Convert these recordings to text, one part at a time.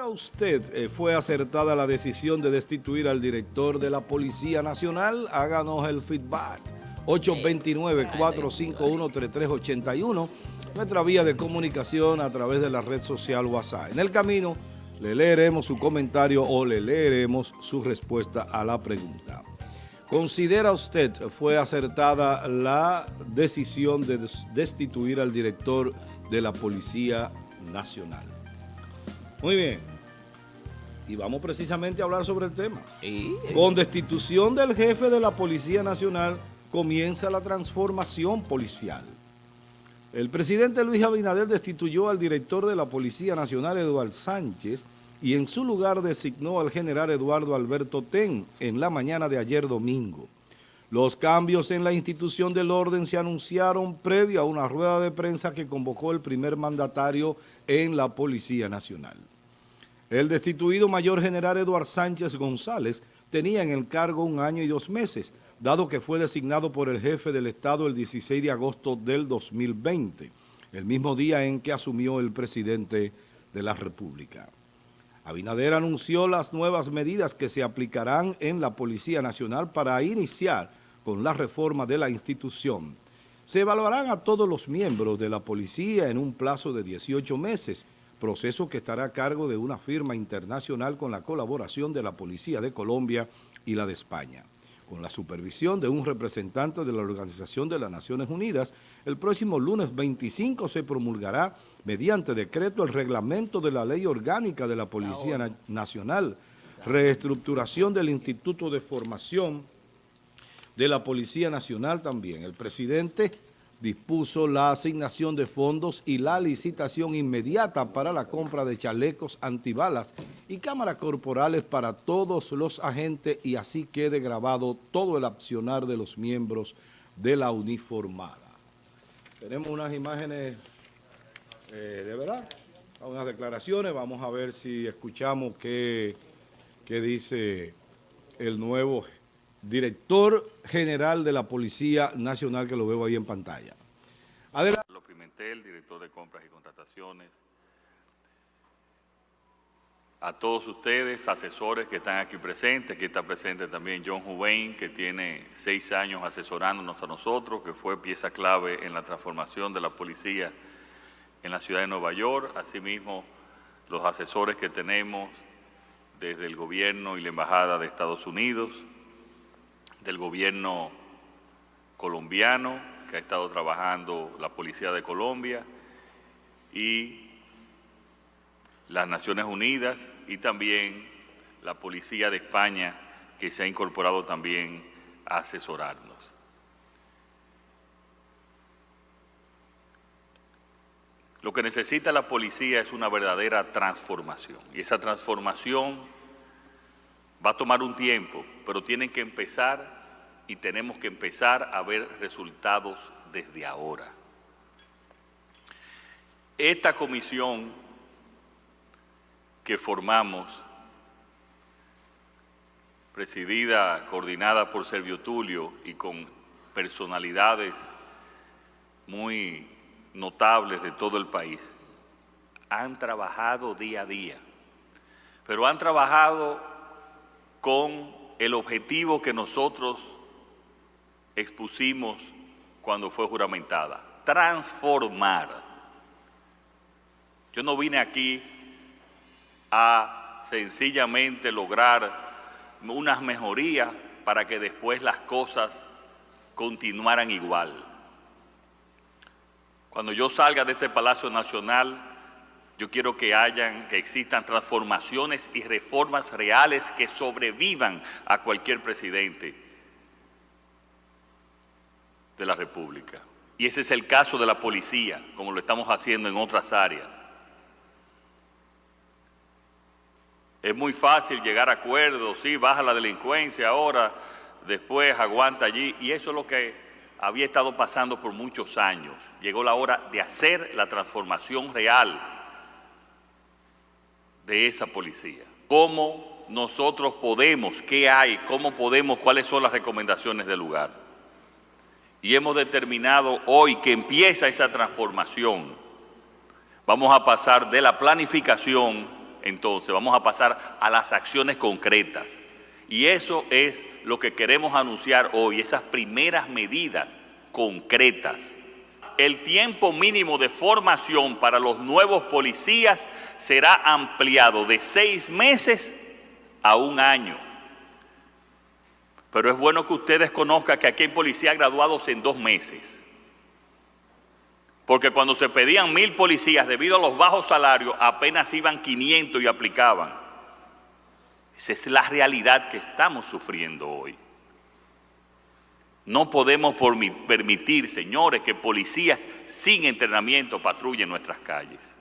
¿Considera usted eh, fue acertada la decisión de destituir al director de la Policía Nacional? Háganos el feedback. 829-451-3381, nuestra vía de comunicación a través de la red social WhatsApp. En el camino le leeremos su comentario o le leeremos su respuesta a la pregunta. ¿Considera usted fue acertada la decisión de destituir al director de la Policía Nacional? Muy bien. Y vamos precisamente a hablar sobre el tema. Con destitución del jefe de la Policía Nacional comienza la transformación policial. El presidente Luis Abinader destituyó al director de la Policía Nacional, Eduardo Sánchez, y en su lugar designó al general Eduardo Alberto Ten en la mañana de ayer domingo. Los cambios en la institución del orden se anunciaron previo a una rueda de prensa que convocó el primer mandatario en la Policía Nacional. El destituido mayor general Eduardo Sánchez González tenía en el cargo un año y dos meses, dado que fue designado por el jefe del Estado el 16 de agosto del 2020, el mismo día en que asumió el presidente de la República. Abinader anunció las nuevas medidas que se aplicarán en la Policía Nacional para iniciar con la reforma de la institución. Se evaluarán a todos los miembros de la policía en un plazo de 18 meses, proceso que estará a cargo de una firma internacional con la colaboración de la Policía de Colombia y la de España. Con la supervisión de un representante de la Organización de las Naciones Unidas, el próximo lunes 25 se promulgará mediante decreto el reglamento de la Ley Orgánica de la Policía Nacional, reestructuración del Instituto de Formación de la Policía Nacional también. El presidente dispuso la asignación de fondos y la licitación inmediata para la compra de chalecos antibalas y cámaras corporales para todos los agentes y así quede grabado todo el accionar de los miembros de la uniformada. Tenemos unas imágenes eh, de verdad, unas declaraciones. Vamos a ver si escuchamos qué, qué dice el nuevo director general de la Policía Nacional, que lo veo ahí en pantalla. Adelante. Lo Pimentel, director de compras y contrataciones. A todos ustedes, asesores que están aquí presentes, aquí está presente también John Juvein, que tiene seis años asesorándonos a nosotros, que fue pieza clave en la transformación de la policía en la ciudad de Nueva York, asimismo los asesores que tenemos desde el gobierno y la embajada de Estados Unidos, del gobierno colombiano, que ha estado trabajando la Policía de Colombia, y las Naciones Unidas, y también la Policía de España, que se ha incorporado también a asesorarnos. Lo que necesita la policía es una verdadera transformación. Y esa transformación va a tomar un tiempo, pero tienen que empezar y tenemos que empezar a ver resultados desde ahora. Esta comisión que formamos, presidida, coordinada por Servio Tulio y con personalidades muy notables de todo el país han trabajado día a día, pero han trabajado con el objetivo que nosotros expusimos cuando fue juramentada, transformar. Yo no vine aquí a sencillamente lograr unas mejorías para que después las cosas continuaran igual. Cuando yo salga de este Palacio Nacional, yo quiero que hayan, que existan transformaciones y reformas reales que sobrevivan a cualquier presidente de la República. Y ese es el caso de la policía, como lo estamos haciendo en otras áreas. Es muy fácil llegar a acuerdos, sí, baja la delincuencia ahora, después aguanta allí, y eso es lo que había estado pasando por muchos años. Llegó la hora de hacer la transformación real de esa policía. ¿Cómo nosotros podemos? ¿Qué hay? ¿Cómo podemos? ¿Cuáles son las recomendaciones del lugar? Y hemos determinado hoy que empieza esa transformación. Vamos a pasar de la planificación entonces vamos a pasar a las acciones concretas. Y eso es lo que queremos anunciar hoy, esas primeras medidas concretas. El tiempo mínimo de formación para los nuevos policías será ampliado de seis meses a un año. Pero es bueno que ustedes conozcan que aquí hay policías graduados en dos meses. Porque cuando se pedían mil policías debido a los bajos salarios, apenas iban 500 y aplicaban. Esa es la realidad que estamos sufriendo hoy. No podemos permitir, señores, que policías sin entrenamiento patrullen nuestras calles.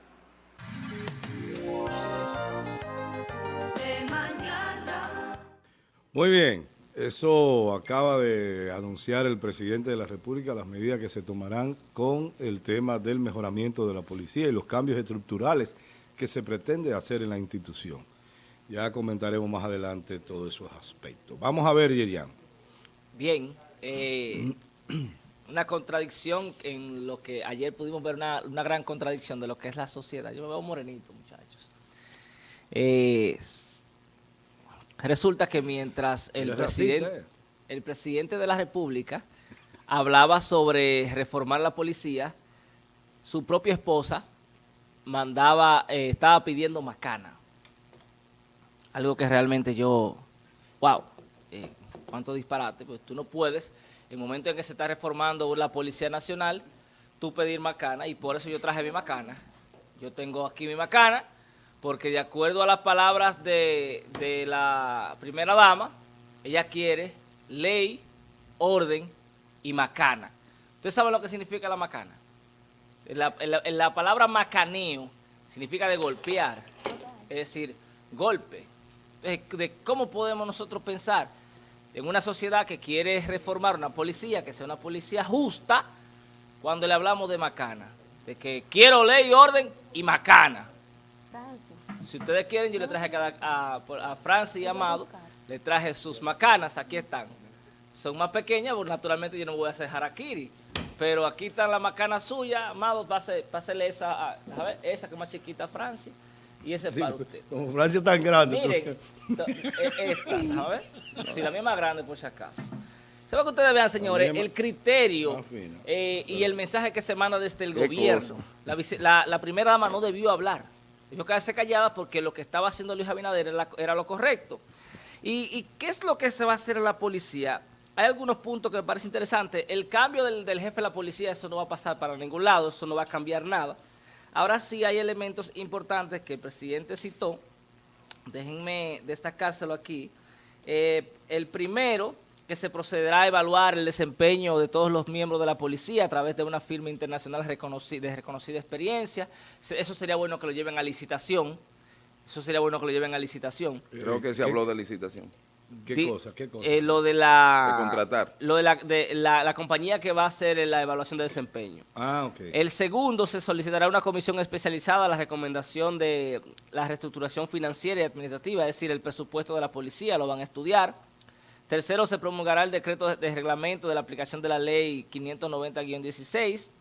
Muy bien. Eso acaba de anunciar el presidente de la República, las medidas que se tomarán con el tema del mejoramiento de la policía y los cambios estructurales que se pretende hacer en la institución. Ya comentaremos más adelante todos esos aspectos. Vamos a ver, Yerian. Bien, eh, una contradicción en lo que ayer pudimos ver, una, gran contradicción de lo que es la sociedad. Yo me veo morenito, muchachos. Eh, Resulta que mientras el presidente, el presidente de la República hablaba sobre reformar la policía, su propia esposa mandaba, eh, estaba pidiendo macana. Algo que realmente yo, wow, eh, cuánto disparate, pues tú no puedes, en el momento en que se está reformando la Policía Nacional, tú pedir macana, y por eso yo traje mi macana. Yo tengo aquí mi macana, porque de acuerdo a las palabras de, la primera dama, ella quiere ley, orden y macana. ¿Usted sabe lo que significa la macana? La, la, palabra macaneo significa de golpear, es decir, golpe. de cómo podemos nosotros pensar en una sociedad que quiere reformar una policía, que sea una policía justa, cuando le hablamos de macana, de que quiero ley, orden y macana. Si ustedes quieren, yo le traje a, a, Francis y Amado, le traje sus macanas, aquí están. Son más pequeñas, porque naturalmente yo no voy a hacer harakiri. Pero aquí están las macanas suyas, Amado, pásele esa, a, ver, esa que es más chiquita a Francis. Y ese para usted. Como Francia es tan grande. Miren, esta, a ver. Si la mía es más grande, por si acaso. ¿Saben que ustedes vean, señores? El criterio eh, y el mensaje que se manda desde el gobierno. La, la primera dama no debió hablar. Dijo quedarse callada porque lo que estaba haciendo Luis Abinader era, lo correcto. ¿Y, qué es lo que se va a hacer en la policía? Hay algunos puntos que me parecen interesantes. El cambio del, jefe de la policía, eso no va a pasar para ningún lado, eso no va a cambiar nada. Ahora sí hay elementos importantes que el presidente citó. Déjenme destacárselo aquí. Eh, el primero que se procederá a evaluar el desempeño de todos los miembros de la policía a través de una firma internacional de reconocida experiencia. Eso sería bueno que lo lleven a licitación. Eso sería bueno que lo lleven a licitación. Creo que se habló de licitación. ¿Qué cosa? ¿Qué cosa? Eh, lo de la... De contratar. Lo de, la, de la, compañía que va a hacer la evaluación de desempeño. Ah, ok. El segundo, se solicitará una comisión especializada a la recomendación de la reestructuración financiera y administrativa, es decir, el presupuesto de la policía, lo van a estudiar. Tercero, se promulgará el decreto de reglamento de la aplicación de la ley 590-16.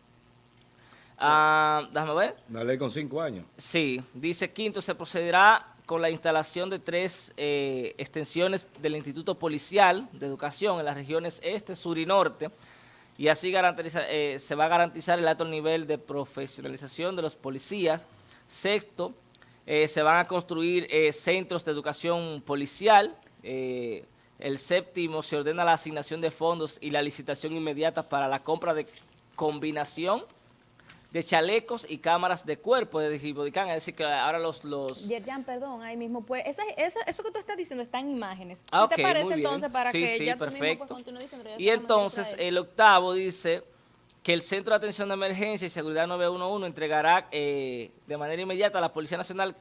Ah, déjame ver. Una ley con cinco años. Sí. Dice quinto, se procederá con la instalación de tres eh, extensiones del Instituto Policial de Educación en las regiones este, sur y norte, y así eh, se va a garantizar el alto nivel de profesionalización de los policías. Sexto, eh, se van a construir centros de educación policial, el séptimo, se ordena la asignación de fondos y la licitación inmediata para la compra de combinación de chalecos y cámaras de cuerpo de Digibodicán, es decir, que ahora los... los... Yerjan, perdón, ahí mismo, pues, eso que tú estás diciendo está en imágenes. Ah, ¿Qué te parece entonces para sí, que sí, ya perfecto. Tú mismo, pues, diciendo, y entonces, el octavo dice que el Centro de Atención de Emergencia y Seguridad 911 entregará eh, de manera inmediata a la Policía Nacional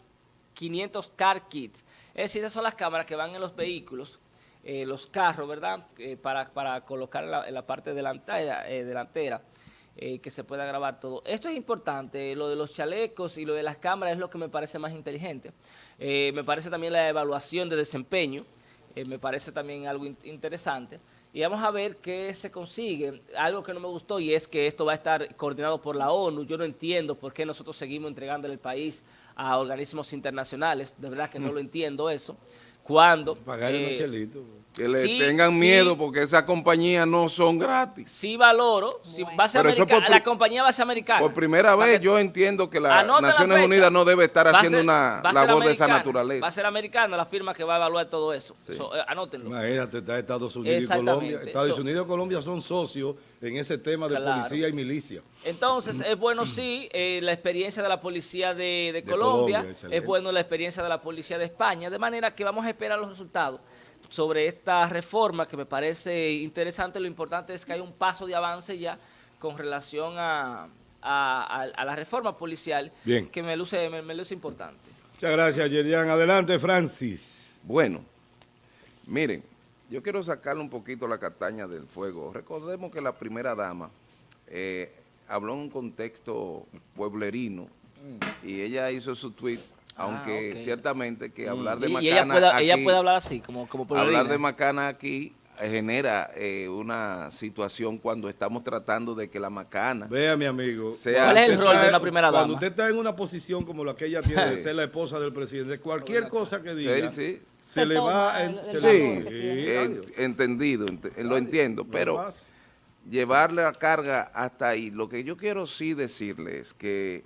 500 car kits. Es decir, esas son las cámaras que van en los vehículos eh, los carros, ¿verdad? Eh, para, para, colocar en la, parte delantera, eh, que se pueda grabar todo. Esto es importante, lo de los chalecos y lo de las cámaras es lo que me parece más inteligente. me parece también la evaluación de desempeño, me parece también algo interesante. Y vamos a ver qué se consigue. Algo que no me gustó y es que esto va a estar coordinado por la ONU. Yo no entiendo por qué nosotros seguimos entregándole el país a organismos internacionales, de verdad que no lo entiendo eso, cuando... Pagarle eh, unos chelitos. Que le Sí, tengan sí. miedo porque esas compañías no son gratis. Sí valoro, si va a ser Pero eso americana, por la compañía va a ser americana. Por primera vez que- yo entiendo que las la Naciones. Unidas no debe estar haciendo ser- una labor de esa naturaleza. Va a ser americana la firma que va a evaluar todo eso. So, eh, anótenlo. Imagínate, está Estados Unidos y. Colombia. Estados So- Unidos y Colombia son socios en ese tema de Claro. policía y milicia. Entonces, es bueno sí eh, la experiencia de la policía de, de De Colombia, es bueno la experiencia de la policía de España, de manera que vamos a esperar los resultados sobre esta reforma que me parece interesante. Lo importante es que hay un paso de avance ya con relación a, a- a- a la reforma policial Bien. que me luce, me, me luce importante. Muchas gracias, Yerian. Adelante, Francis. Bueno, miren, yo quiero sacarle un poquito la castaña del fuego. Recordemos que la primera dama eh, habló en un contexto pueblerino y ella hizo su tweet, aunque Mm. ok. ciertamente que hablar de Y, y macana ella, puede, ella aquí- puede hablar así, como, como hablar de macana aquí eh, genera eh, una situación cuando estamos tratando de que la macana Vea, mi amigo. Sea- ¿Cuál es el rol de una primera Cuando dama? usted está en una posición como la que ella tiene de ser la esposa del presidente, cualquier cosa que diga, Sí, sí. se, Se le va... el- en- el se Sí, adiós. entendido, ent- lo entiendo, No pero llevarle la carga hasta ahí, lo que yo quiero sí decirle es que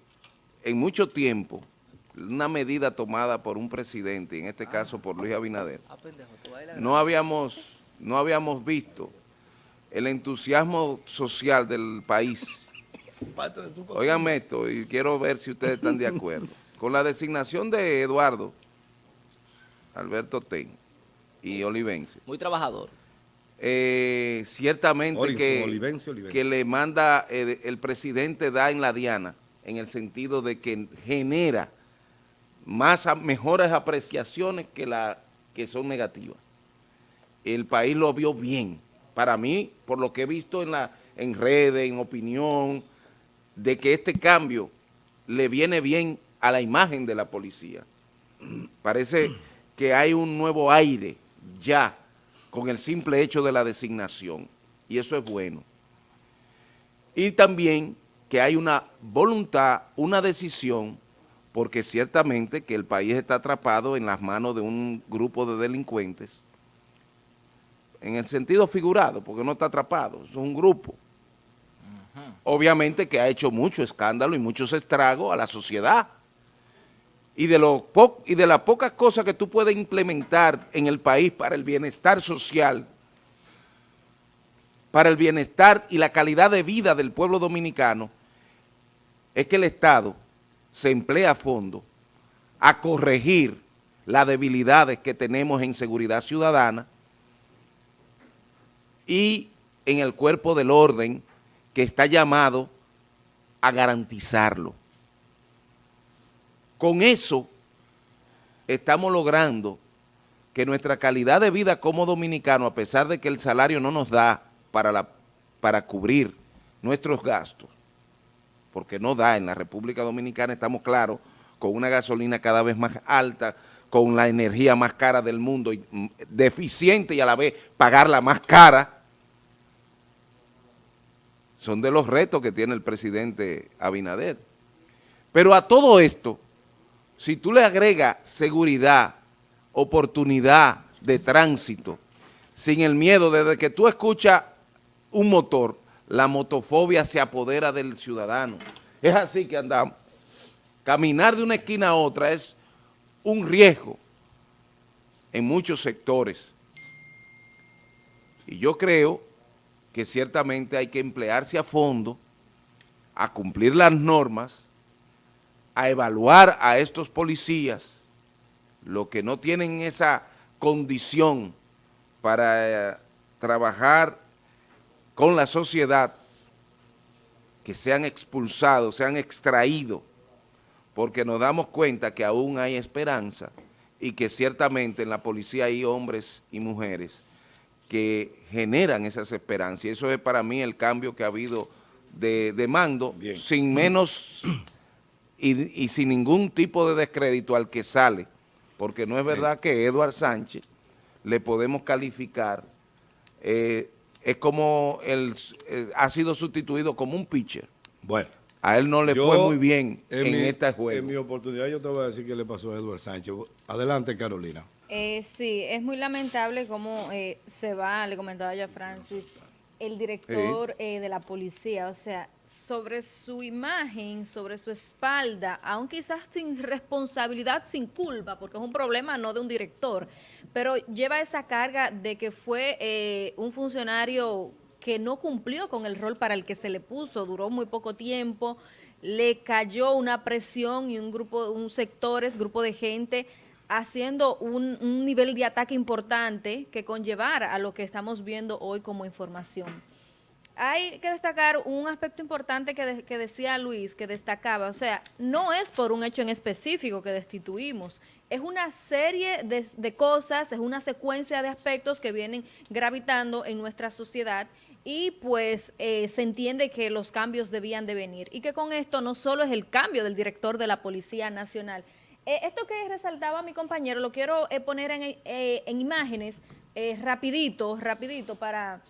en mucho tiempo, una medida tomada por un presidente, en este caso por Luis Abinader, Ah, no habíamos, no habíamos visto el entusiasmo social del país. Óiganme esto, y quiero ver si ustedes están de acuerdo. Con la designación de Eduardo, Alberto Ten y Olivense, Muy trabajador. eh, ciertamente que, Olivense, Olivense. que le manda, eh, el presidente da en la diana, en el sentido de que genera más a- mejores apreciaciones que, la, que son negativas. El país lo vio bien. Para mí, por lo que he visto en, la, en redes, en opinión, de que este cambio le viene bien a la imagen de la policía. Parece que hay un nuevo aire ya con el simple hecho de la designación y eso es bueno. Y también que hay una voluntad, una decisión, porque ciertamente que el país está atrapado en las manos de un grupo de delincuentes, en el sentido figurado, porque no está atrapado, es un grupo. Obviamente que ha hecho mucho escándalo y muchos estragos a la sociedad. Y de, lo po- y de las pocas cosas que tú puedes implementar en el país para el bienestar social, para el bienestar y la calidad de vida del pueblo dominicano, es que el Estado se emplea a fondo a corregir las debilidades que tenemos en seguridad ciudadana y en el cuerpo del orden que está llamado a garantizarlo. Con eso estamos logrando que nuestra calidad de vida como dominicanos, a pesar de que el salario no nos da para, la, para cubrir nuestros gastos, porque no da en la República Dominicana, estamos claros, con una gasolina cada vez más alta, con la energía más cara del mundo, y, mm, deficiente y a la vez pagarla más cara, son de los retos que tiene el presidente Abinader. Pero a todo esto, si tú le agregas seguridad, oportunidad de tránsito, sin el miedo, desde que tú escuchas un motor, la motofobia se apodera del ciudadano. Es así que andamos. Caminar de una esquina a otra es un riesgo en muchos sectores. Y yo creo que ciertamente hay que emplearse a fondo, a cumplir las normas, a evaluar a estos policías, los que no tienen esa condición para eh, trabajar con la sociedad, que sean expulsados, sean extraídos, porque nos damos cuenta que aún hay esperanza y que ciertamente en la policía hay hombres y mujeres que generan esas esperanzas. Y eso es para mí el cambio que ha habido de, de mando, Bien. sin menos y, y sin ningún tipo de descrédito al que sale, porque no es verdad que Eduard Sánchez le podemos calificar, eh, es como el, eh, ha sido sustituido como un pitcher. Bueno, a él no le Yo, fue muy bien en, mi- este En mi oportunidad yo te voy a decir qué le pasó a Edward Sánchez. Adelante, Carolina. Eh, sí, es muy lamentable cómo eh, se va, le comentaba yo a Francis, el director eh, de la policía, o sea, sobre su imagen, sobre su espalda, aún quizás sin responsabilidad, sin culpa, porque es un problema no de un director, pero lleva esa carga de que fue eh, un funcionario que no cumplió con el rol para el que se le puso, duró muy poco tiempo, le cayó una presión y un grupo, un sectores, grupo de gente haciendo un, nivel de ataque importante que conllevara a lo que estamos viendo hoy como información. Hay que destacar un aspecto importante que, de- que decía Luis, que destacaba, o sea, no es por un hecho en específico que destituimos, es una serie de, de cosas, es una secuencia de aspectos que vienen gravitando en nuestra sociedad y pues eh, se entiende que los cambios debían de venir y que con esto no solo es el cambio del director de la Policía Nacional, eh, esto que resaltaba mi compañero lo quiero eh, poner en, eh, en imágenes rapidito, rapidito para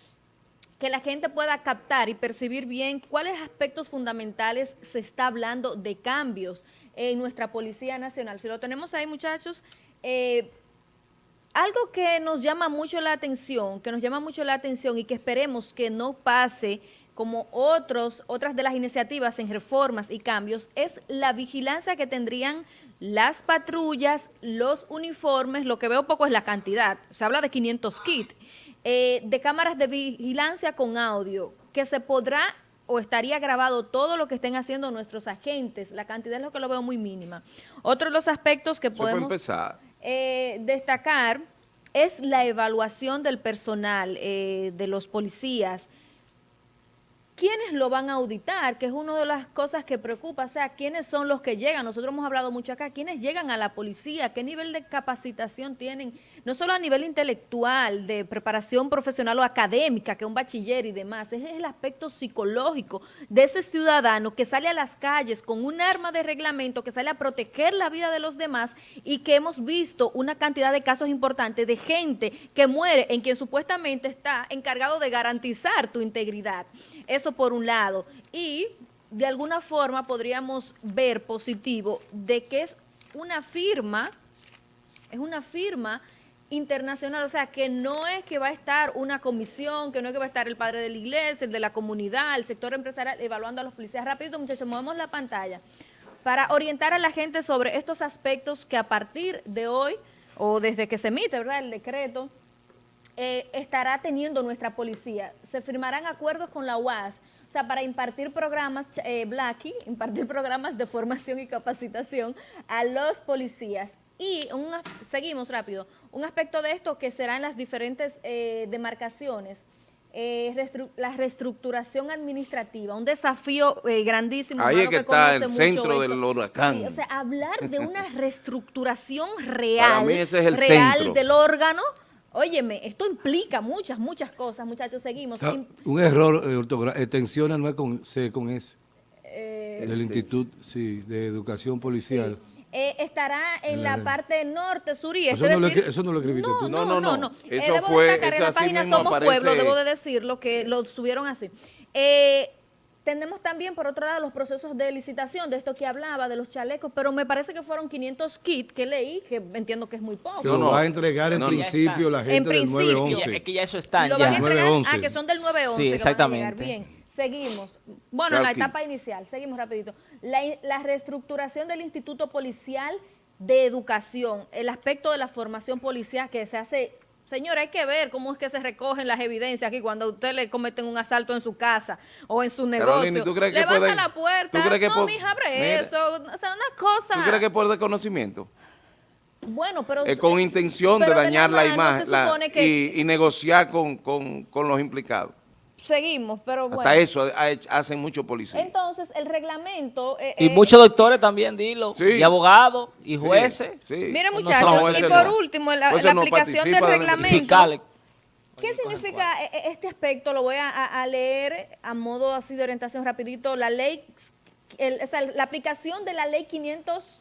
que la gente pueda captar y percibir bien cuáles aspectos fundamentales se está hablando de cambios en nuestra Policía Nacional. Si lo tenemos ahí, muchachos, algo que nos llama mucho la atención, que nos llama mucho la atención y que esperemos que no pase como otros, otras de las iniciativas en reformas y cambios, es la vigilancia que tendrían las patrullas, los uniformes, lo que veo poco es la cantidad, se habla de 500 kits, eh, de cámaras de vigilancia con audio, que se podrá o estaría grabado todo lo que estén haciendo nuestros agentes, la cantidad es lo que lo veo muy mínima. Otro de los aspectos que podemos empezar. eh, destacar es la evaluación del personal, eh, de los policías. ¿Quiénes lo van a auditar? Que es una de las cosas que preocupa. O sea, ¿quiénes son los que llegan? Nosotros hemos hablado mucho acá. ¿Quiénes llegan a la policía? ¿Qué nivel de capacitación tienen? No solo a nivel intelectual, de preparación profesional o académica, que un bachiller y demás. Es el aspecto psicológico de ese ciudadano que sale a las calles con un arma de reglamento, que sale a proteger la vida de los demás y que hemos visto una cantidad de casos importantes de gente que muere en quien supuestamente está encargado de garantizar tu integridad. Por un lado. Y de alguna forma podríamos ver positivo de que es una firma, es una firma internacional, o sea, que no es que va a estar una comisión, que no es que va a estar el padre de la iglesia, el de la comunidad, el sector empresarial, evaluando a los policías. Rapidito, muchachos, movemos la pantalla para orientar a la gente sobre estos aspectos que a partir de hoy, o desde que se emite, ¿verdad?, el decreto, eh, estará teniendo nuestra policía. Se firmarán acuerdos con la UAS, o sea, para impartir programas, eh, Blacky, impartir programas de formación y capacitación a los policías. Y un seguimos rápido, un aspecto de esto que será en las diferentes eh, demarcaciones, eh, restru- la reestructuración administrativa, un desafío eh, grandísimo. Ahí es que está el centro del huracán. Sí, o sea, hablar de una reestructuración real, mí ese es el real centro. del órgano. Óyeme, esto implica muchas, muchas cosas, muchachos, seguimos. Ah, Un error eh, ortográfico. Extensiona no es con C, con S. eh, Del Instituto sí, de Educación Policial. eh, estará en la parte norte, sur y este. Eso no lo decir- eso no lo escribiste no, tú. No, No, no, no, no. Eh, Eso debo fue- destacar en la página Somos aparece- Pueblo, debo de decirlo, que lo subieron así. Eh, tenemos también, por otro lado, los procesos de licitación, de esto que hablaba, de los chalecos, pero me parece que fueron 500 kits que leí, que entiendo que es muy poco. Que No, lo no. va a entregar en No, principio la En gente del principio. Ya- 911. es que ya eso está lo ya. van a entregar, 911. ah, que son del 911 Sí, exactamente. van a llegar. Bien, seguimos. Bueno, en la etapa inicial, seguimos rapidito. La, la reestructuración del Instituto Policial de Educación, el aspecto de la formación policial que se hace... Señora, hay que ver cómo es que se recogen las evidencias aquí cuando a usted le cometen un asalto en su casa o en su negocio. Carolina, ¿y tú crees que Levanta la puerta. tú crees que no, mija, abre Mira. eso. O sea, una cosa... ¿Tú crees que por desconocimiento? Bueno, pero... Eh, con intención de dañar la, imagen la- y, y negociar con, con- con los implicados. Seguimos, pero bueno. Hasta eso hacen muchos policías. Entonces, el reglamento... eh, Y eh, muchos doctores también, dilo. Sí. Y abogados, y Sí, jueces. sí. Miren No, muchachos, no, y por no. último, la, Ese la no aplicación del de- reglamento. fiscales. ¿Qué significa e- e- este aspecto? Lo voy a, leer a modo así de orientación rapidito. La ley, el- o sea, la aplicación de la ley 500...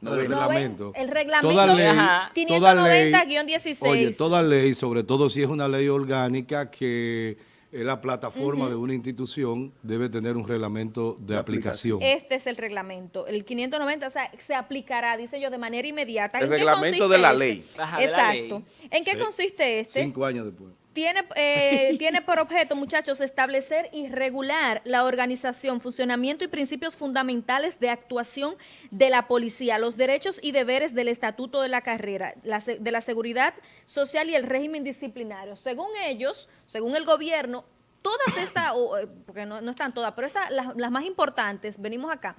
No, el reglamento. el reglamento Toda ley, Ajá. toda ley, 590-16. Oye, toda ley, sobre todo si es una ley orgánica que eh, la plataforma de una institución debe tener un reglamento de, De aplicación. aplicación. Este es el reglamento. El 590 o sea, se aplicará, dice yo, de manera inmediata. El ¿En qué reglamento consiste de la ley. Ajá, de la Exacto. ley. ¿En qué Sí. consiste este? Cinco años después. Tiene, eh, tiene por objeto, muchachos, establecer y regular la organización, funcionamiento y principios fundamentales de actuación de la policía, los derechos y deberes del estatuto de la carrera, la de la seguridad social y el régimen disciplinario. Según ellos, según el gobierno, todas estas, eh, porque no, no están todas, pero estas, las, las más importantes, venimos acá,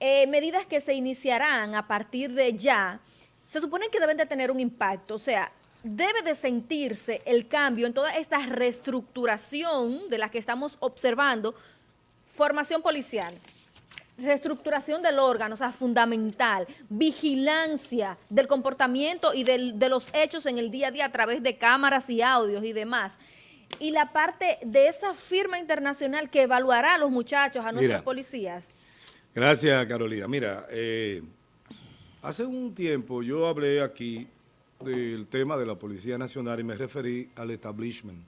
eh, medidas que se iniciarán a partir de ya, se supone que deben de tener un impacto, o sea, debe de sentirse el cambio en toda esta reestructuración de la que estamos observando, formación policial, reestructuración del órgano, o sea, fundamental, vigilancia del comportamiento y del- de los hechos en el día a día a través de cámaras y audios y demás. Y la parte de esa firma internacional que evaluará a los muchachos, a nuestros Mira. policías. Gracias, Carolina. Mira, eh, hace un tiempo yo hablé aquí del tema de la Policía Nacional y me referí al establishment.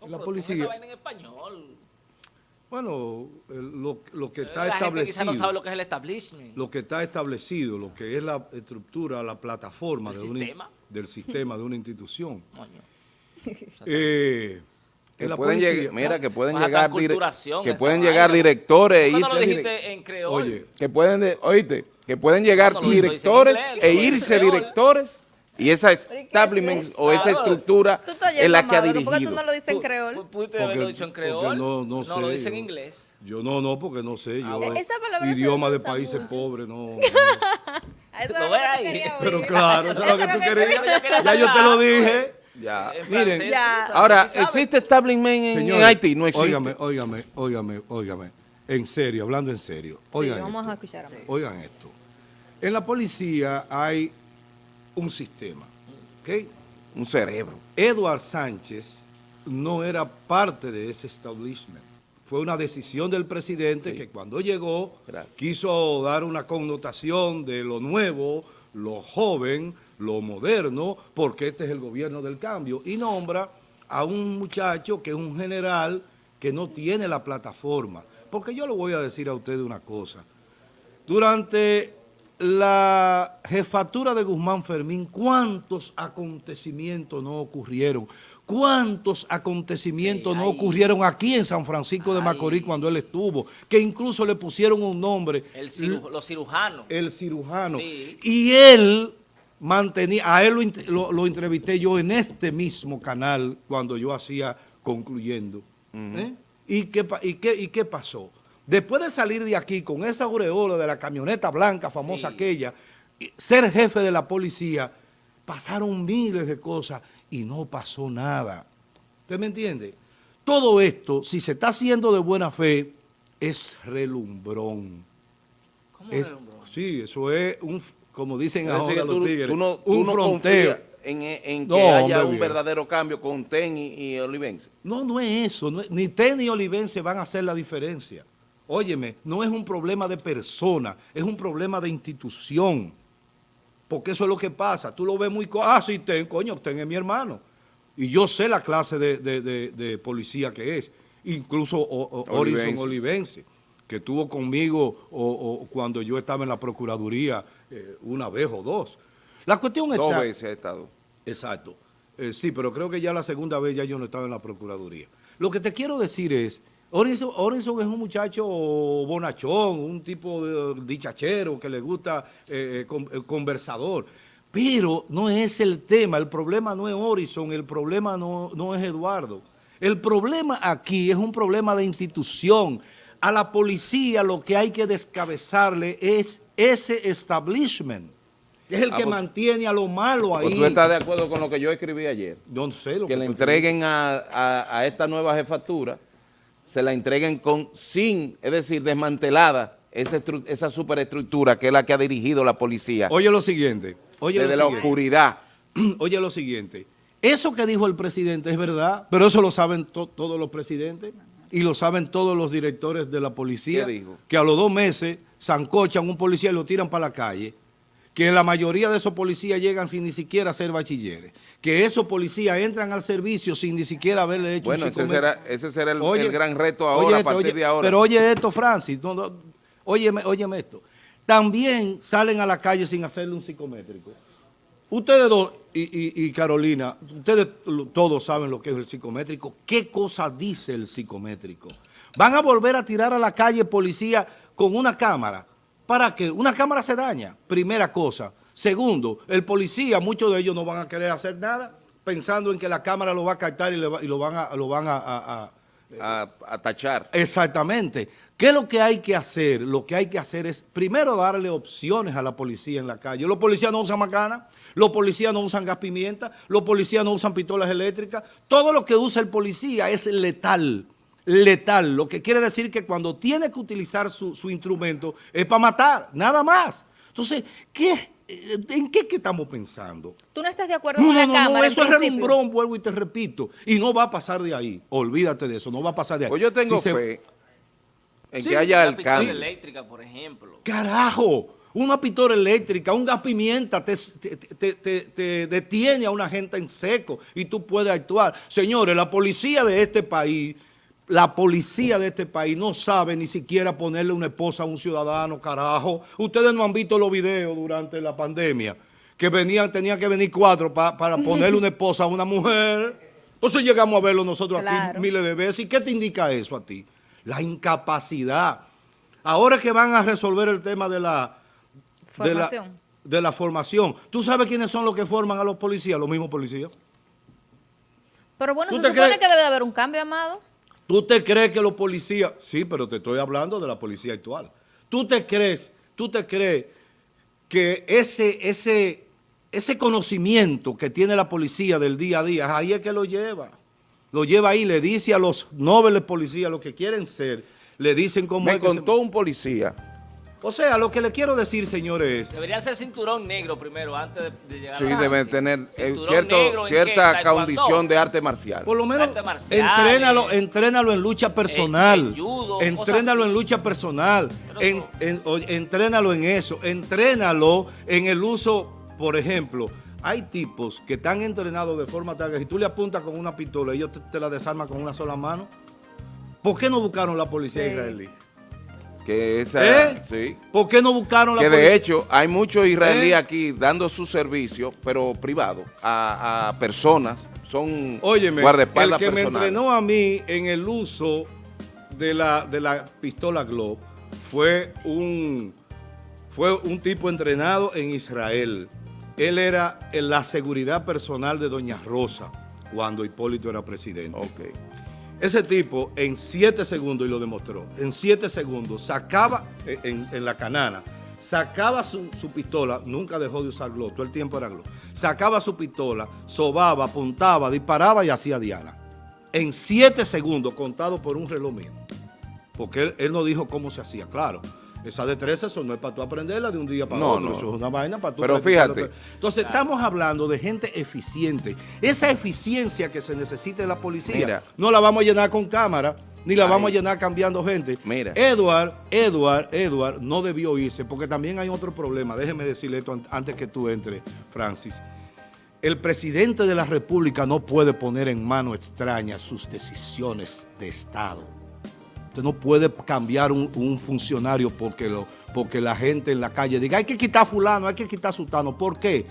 No, La policía- vaina en español. Bueno, lo, lo que está la gente establecido, no sabe lo que es el establishment. lo que está establecido, lo que es la estructura, la plataforma ¿El de sistema? del sistema de una institución. Coño. Eh, Que pueden policía- llegar, mira, que pueden llegar, que pueden llegar directores e ¿Por qué no lo dijiste en creol? Oye, que pueden, de- oíste, que pueden llegar directores e irse directores y esa establishment o esa estructura en la que ha Amado, ¿por qué dirigido. tú no lo dices en creol? porque no, no sé. lo dice en inglés. Yo no, no, porque no sé. Yo, bueno. Esa palabra se idioma de países pobres, no. Pero claro, eso es lo que tú querías. Ya yo te lo dije. Ya. En Miren. Ahora. ¿existe establishment en, Haití? No existe. Óigame, óigame, óigame, óigame. En serio, hablando en serio. Sí, Oigan, vamos esto, a escuchar oigan esto. En la policía hay un sistema. ¿ok? Un cerebro. Edward Sánchez no era parte de ese establishment. Fue una decisión del presidente Sí. que cuando llegó Gracias. quiso dar una connotación de lo nuevo, lo joven, lo moderno, porque este es el gobierno del cambio, y nombra a un muchacho que es un general que no tiene la plataforma. Porque yo le voy a decir a ustedes una cosa. Durante la jefatura de Guzmán Fermín, ¿cuántos acontecimientos no ocurrieron? ¿Cuántos acontecimientos Sí, no ocurrieron aquí en San Francisco de. Macorís cuando él estuvo? Que incluso le pusieron un nombre, El ciru- los cirujanos. el cirujano. Sí. Y él mantenía, a él lo, int- lo- lo entrevisté yo en este mismo canal cuando yo hacía concluyendo. ¿eh? ¿Y, qué, y, qué, ¿Y qué pasó? Después de salir de aquí con esa aureola de la camioneta blanca famosa Sí. aquella, ser jefe de la policía, pasaron miles de cosas y no pasó nada. ¿Usted me entiende? Todo esto, si se está haciendo de buena fe, es relumbrón. ¿Cómo Es- relumbró? sí, eso es un, como dicen ahora los tú, tigres, tú no, tú un no fronteo. confías en, en No, que haya un bien. verdadero cambio con TEN y, y Olivense. No, no es eso. no es- ni TEN ni Olivense van a hacer la diferencia. Óyeme, no es un problema de persona, es un problema de institución. Porque eso es lo que pasa. Tú lo ves muy... Ah, sí, TEN, coño, TEN es mi hermano. Y yo sé la clase de, de- de- de policía que es. Incluso o- o- Horizon Olivense. Olivense, que estuvo conmigo o- cuando yo estaba en la Procuraduría eh, una vez o dos. La cuestión Dos está... veces ha estado. Exacto. Eh, sí, pero creo que ya la segunda vez ya yo no estaba en la Procuraduría. Lo que te quiero decir es, Orison, es un muchacho bonachón, un tipo de dichachero que le gusta eh, eh, eh, conversador. Pero no es el tema, el problema no es Orison, el problema no, no es Eduardo. El problema aquí es un problema de institución. A la policía lo que hay que descabezarle es ese establishment, es el Ah, que pues- mantiene a lo malo ahí. Pues tú estás de acuerdo con lo que yo escribí ayer. Yo no sé lo que que le entreguen a, a- a esta nueva jefatura, se la entreguen con sin, es decir, desmantelada esa, estru- esa superestructura que es la que ha dirigido la policía Oye lo siguiente. Oye desde lo la siguiente. oscuridad. Oye lo siguiente. Eso que dijo el presidente es verdad, pero eso lo saben to- todos los presidentes y lo saben todos los directores de la policía. Que a los dos meses zancochan un policía y lo tiran para la calle. Que la mayoría de esos policías llegan sin ni siquiera ser bachilleres, que esos policías entran al servicio sin ni siquiera haberle hecho Bueno, un ese será, ese será el, Oye, el gran reto oye ahora, a esto, partir oye, de ahora. Pero oye esto, Francis, no, no, óyeme, óyeme esto. También salen a la calle sin hacerle un psicométrico. Ustedes dos y, y- y Carolina, ustedes todos saben lo que es el psicométrico. ¿Qué cosa dice el psicométrico? Van a volver a tirar a la calle policía con una cámara. ¿Para qué? Una cámara se daña, primera cosa. Segundo, el policía, muchos de ellos no van a querer hacer nada pensando en que la cámara lo va a captar y, le va- y lo van a... Lo van a- a, a tachar. Exactamente. ¿Qué es lo que hay que hacer? Lo que hay que hacer es primero darle opciones a la policía en la calle. Los policías no usan macana, los policías no usan gas pimienta, los policías no usan pistolas eléctricas. Todo lo que usa el policía es letal, letal. Lo que quiere decir que cuando tiene que utilizar su, su instrumento es para matar, nada más. Entonces, ¿qué, eh, ¿en qué, que estamos pensando? ¿Tú no estás de acuerdo No, con la no, no, Cámara en eso es relumbrón, vuelvo y te repito. Y no va a pasar de ahí. Olvídate de eso, no va a pasar de ahí. Pues yo tengo Si se- fe en Sí, que haya Una el pistola cambio. eléctrica, por ejemplo. Carajo, una pistola eléctrica, un gas pimienta te, te- te- te- te detiene a una gente en seco y tú puedes actuar. Señores, la policía de este país, la policía de este país no sabe ni siquiera ponerle una esposa a un ciudadano, carajo. Ustedes no han visto los videos durante la pandemia, que venían, tenían que venir cuatro pa- para ponerle una esposa a una mujer. Entonces llegamos a verlo nosotros Claro. aquí miles de veces. ¿Y qué te indica eso a ti? La incapacidad. Ahora que van a resolver el tema de la de la- Formación. De la, formación. ¿Tú sabes quiénes son los que forman a los policías? Los mismos policías. Pero bueno, ¿Tú se supone crees- que debe de haber un cambio, Amado. ¿Tú te crees que los policías... Sí, pero te estoy hablando de la policía actual. ¿Tú te crees, tú te crees que ese, ese, ese conocimiento que tiene la policía del día a día, ahí es que lo lleva? Lo lleva ahí, le dice a los nobles policías, lo que quieren ser, le dicen cómo Me es que se- contó un policía O sea, lo que le quiero decir, señores, es... Debería ser cinturón negro primero, antes de, de llegar Sí, a sí. tener eh, cierta condición de arte marcial. Por lo menos Artes marciales. entrénalo, entrénalo en lucha personal. en judo, entrénalo así. en lucha personal. En, eso- en- o- entrénalo en eso. Entrénalo en el uso, por ejemplo, hay tipos que están entrenados de forma tal que si tú le apuntas con una pistola, ellos te, te la desarman con una sola mano. ¿Por qué no buscaron la policía Sí. israelí? Que esa, ¿Eh? sí. ¿Por qué no buscaron la Que policía? de hecho hay muchos israelíes ¿Eh? aquí dando su servicio, pero privado, a, a personas, son Óyeme, el guardaespaldas que me entrenó a mí en el uso de la, de la pistola Glock fue un, fue un tipo entrenado en Israel. Él era en la seguridad personal de Doña Rosa cuando Hipólito era presidente. Ok. Ese tipo en siete segundos, y lo demostró, en siete segundos sacaba eh, en, la canana, sacaba su, pistola, nunca dejó de usar glow, todo el tiempo era glow, sacaba su pistola, sobaba, apuntaba, disparaba y hacía diana. En siete segundos, contado por un reloj mío. Porque él no dijo cómo se hacía, claro. Esa destreza eso no es para tú aprenderla de un día para No, otro, no. eso es una vaina para tú Pero fíjate. Entonces, estamos hablando de gente eficiente. Esa eficiencia que se necesita en la policía, Mira. no la vamos a llenar con cámara, ni la Ahí. vamos a llenar cambiando gente. Mira. Edward, Edward, Edward no debió irse, porque también hay otro problema. Déjeme decirle esto an- antes que tú entres, Francis. El presidente de la República no puede poner en mano extraña sus decisiones de Estado. Usted no puede cambiar un, un funcionario porque, lo, porque la gente en la calle diga hay que quitar a fulano, hay que quitar a sultano. ¿Por qué?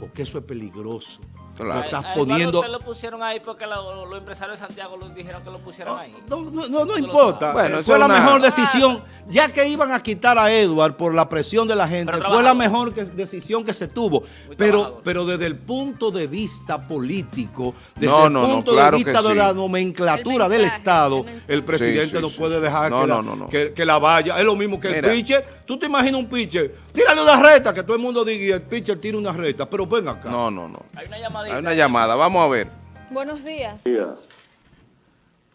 Porque eso es peligroso. Claro. Lo A- estás a Eduardo poniendo... usted lo pusieron ahí porque lo- los empresarios de Santiago lo dijeron que lo pusieran ahí. No, no, no, no importa. Bueno, Eh, fue la una- mejor decisión. Ya que iban a quitar a Edward por la presión de la gente, Pero fue la mejor que- decisión que se tuvo. Muy Pero, trabajador. pero desde el punto de vista político, desde No, el punto claro de vista de sí. la nomenclatura El del Estado, el presidente Sí, sí, no sí, puede dejar No, que, la, no, no, no. Que, que la vaya. Es lo mismo que Mira. el pitcher. ¿Tú te imaginas un pitcher? Tírale una reta, que todo el mundo diga y el pitcher tira una reta. Pero ven acá. No, no, no. Hay una llamadita. Hay una llamada, vamos a ver. Buenos días.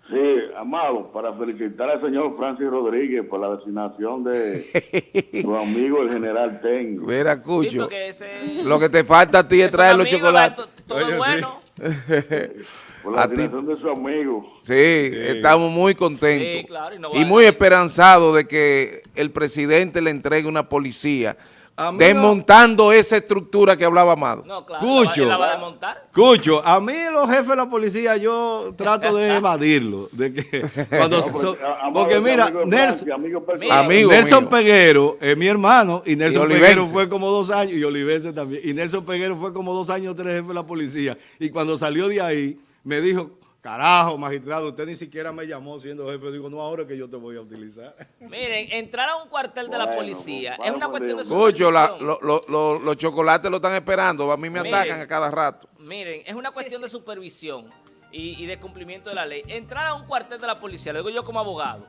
Sí, amado, para felicitar al señor Francis Rodríguez por la designación de su amigo el general Tengo. Mira, Cucho, ese... lo que te falta a ti es traer los chocolates. to- Todo Oye, sí. bueno. Por la a ti- designación de su amigo. Sí, estamos muy contentos Sí, claro, y no y va- muy esperanzados de que el presidente le entregue una policía No- desmontando esa estructura que hablaba Amado. No, claro, Cucho. la va a desmontar. Cucho, a mí los jefes de la policía yo trato de evadirlo. De que cuando No, se- porque, so- Amado mira, amigo Nelson, Francia, amigo Amigo Nelson. Peguero es mi hermano y Nelson Olivense. Peguero fue como dos años y Olivense también. Y Nelson Peguero fue como dos años tres jefe de la policía. Y cuando salió de ahí me dijo, carajo, magistrado, usted ni siquiera me llamó siendo jefe. Digo, no, ahora que yo te voy a utilizar. Miren, entrar a un cuartel de la policía es una cuestión de Dios. Cucho, la- supervisión. lo- lo- lo- los chocolates lo están esperando. A mí me Miren. atacan a cada rato. Miren, es una cuestión de supervisión y, y de cumplimiento de la ley. Entrar a un cuartel de la policía, lo digo yo como abogado,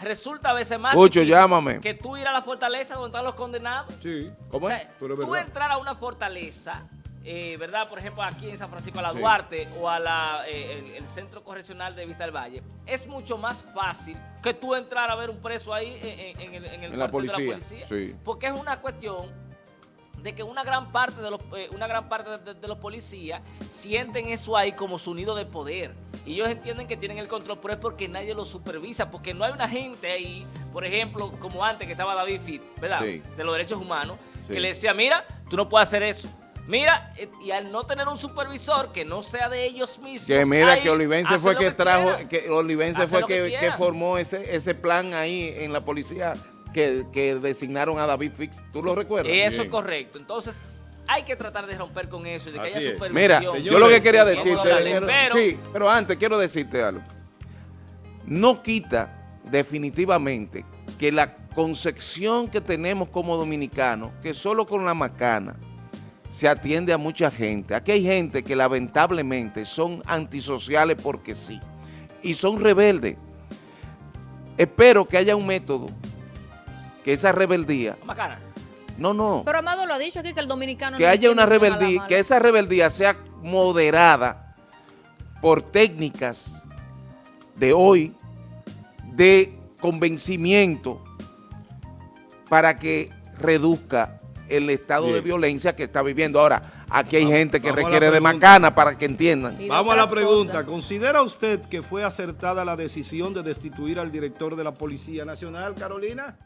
resulta a veces más llámame. que tú ir a la fortaleza donde están los condenados. Sí. ¿Cómo O es? sea, es tú verdad. entrar a una fortaleza, eh, ¿verdad? Por ejemplo, aquí en San Francisco a la Sí. Duarte o a la, eh, el, el Centro Correccional de Vista del Valle, es mucho más fácil que tú entrar a ver un preso ahí en, en- en el, en el la cuartel de la policía, policía. sí. Porque es una cuestión de que una gran parte de los eh, una gran parte de, de los policías sienten eso ahí como su nido de poder y ellos entienden que tienen el control pero es porque nadie lo supervisa porque no hay una gente ahí por ejemplo como antes que estaba David Fit verdad Sí. de los derechos humanos que le decía mira tú no puedes hacer eso mira eh, y al no tener un supervisor que no sea de ellos mismos Que mira ahí, que Olivense fue lo que trajo, que Olivense fue que que, que formó ese, ese plan ahí en la policía que, que designaron a David Fix. ¿Tú lo recuerdas? eso es correcto. Entonces hay que tratar de romper con eso y de que Así haya supervisión. Mira, Señores, yo lo que quería decirte, hablarle, pero- sí, pero antes quiero decirte algo. No quita definitivamente que la concepción que tenemos como dominicanos, que solo con la macana se atiende a mucha gente. Aquí hay gente que lamentablemente son antisociales porque sí, y son rebeldes. Espero que haya un método que esa rebeldía, Macana. no, no, Pero Amado lo ha dicho aquí que el dominicano que no haya una rebeldía, que esa rebeldía sea moderada por técnicas de hoy, de convencimiento, para que reduzca el estado de violencia que está viviendo. Ahora, aquí hay Vamos- gente que requiere de macana para que entiendan. Vamos a la pregunta. cosas. ¿Considera usted que fue acertada la decisión de destituir al director de la Policía Nacional, Carolina?